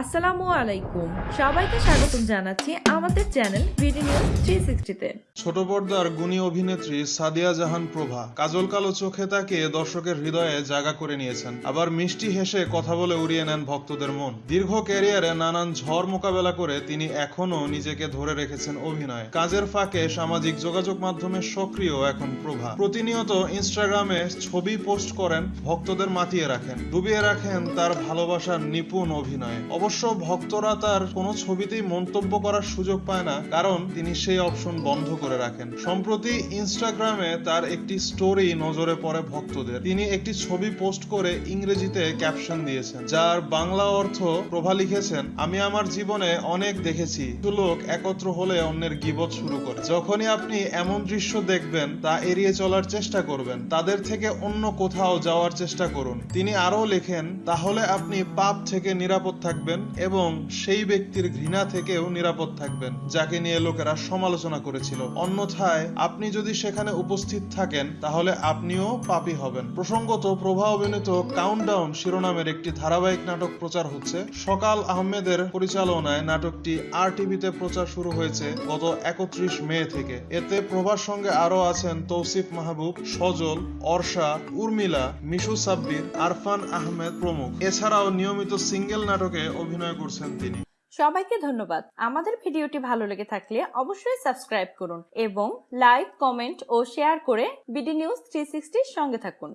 আসসালামু আলাইকুম। সবাইকে স্বাগতম জানাচ্ছি আমাদের চ্যানেল ছোট পর্দার গুণী অভিনেত্রী সাদিয়া জাহান প্রভা কাজল কালো চোখে তাকিয়ে দর্শকের হৃদয়ে করে নিয়েছেন। আবার মিষ্টি হেসে কথা বলে উড়িয়ে নেন ভক্তদের মন। দীর্ঘ ক্যারিয়ারে নানান ঝড় মোকাবেলা করে তিনি এখনও নিজেকে ধরে রেখেছেন অভিনয়। কাজের ফাঁকে সামাজিক যোগাযোগ মাধ্যমে সক্রিয় এখন প্রভা। প্রতিনিয়ত ইনস্টাগ্রামে ছবি পোস্ট করেন, ভক্তদের মাতিয়ে রাখেন, ডুবিয়ে রাখেন তার ভালোবাসার নিপুণ অভিনয়। অবশ্য ভক্তরা তার কোনো ছবিতেই মন্তব্য করার সুযোগ পায় না, কারণ তিনি সেই অপশন বন্ধ করে রাখেন। সম্প্রতি ইনস্টাগ্রামে তার একটি স্টোরি নজরে পড়ে ভক্তদের। তিনি একটি ছবি পোস্ট করে ইংরেজিতে ক্যাপশন দিয়েছেন, যার বাংলা অর্থ প্রভা লিখেছেন, আমি আমার জীবনে অনেক দেখেছি। লোক একত্র হলে অন্যের গিবত শুরু করে। যখনই আপনি এমন দৃশ্য দেখবেন, তা এড়িয়ে চলার চেষ্টা করবেন। তাদের থেকে অন্য কোথাও যাওয়ার চেষ্টা করুন। তিনি আরও লেখেন, তাহলে আপনি পাপ থেকে নিরাপদ থাকবেন এবং সেই ব্যক্তির ঘৃণা থেকেও নিরাপদ থাকবেন, যাকে নিয়ে লোকেরা সমালোচনা করেছিল। অন্যথায় আপনি যদি সেখানে উপস্থিত থাকেন, তাহলে আপনিও পাপি হবেন। প্রসঙ্গত প্রভা অভিনীত কাউন্টডাউন শিরোনামের একটি ধারাবাহিক নাটক প্রচার হচ্ছে। সকাল আহমেদের পরিচালনায় নাটকটি আর টিভিতে প্রচার শুরু হয়েছে গত একত্রিশ মে থেকে। এতে প্রভার সঙ্গে আরও আছেন তৌসিফ মাহবুব, সজল, অর্ষা, উর্মিলা, মিশু সাব্বির, আরফান আহমেদ প্রমুখ। এছাড়াও নিয়মিত সিঙ্গেল নাটকে অভিনয় করছেন তিনি। সবাইকে ধন্যবাদ। আমাদের ভিডিওটি ভালো লেগে থাকলে অবশ্যই সাবস্ক্রাইব করুন এবং লাইক, কমেন্ট ও শেয়ার করে বিডি নিউজ থ্রি সঙ্গে থাকুন।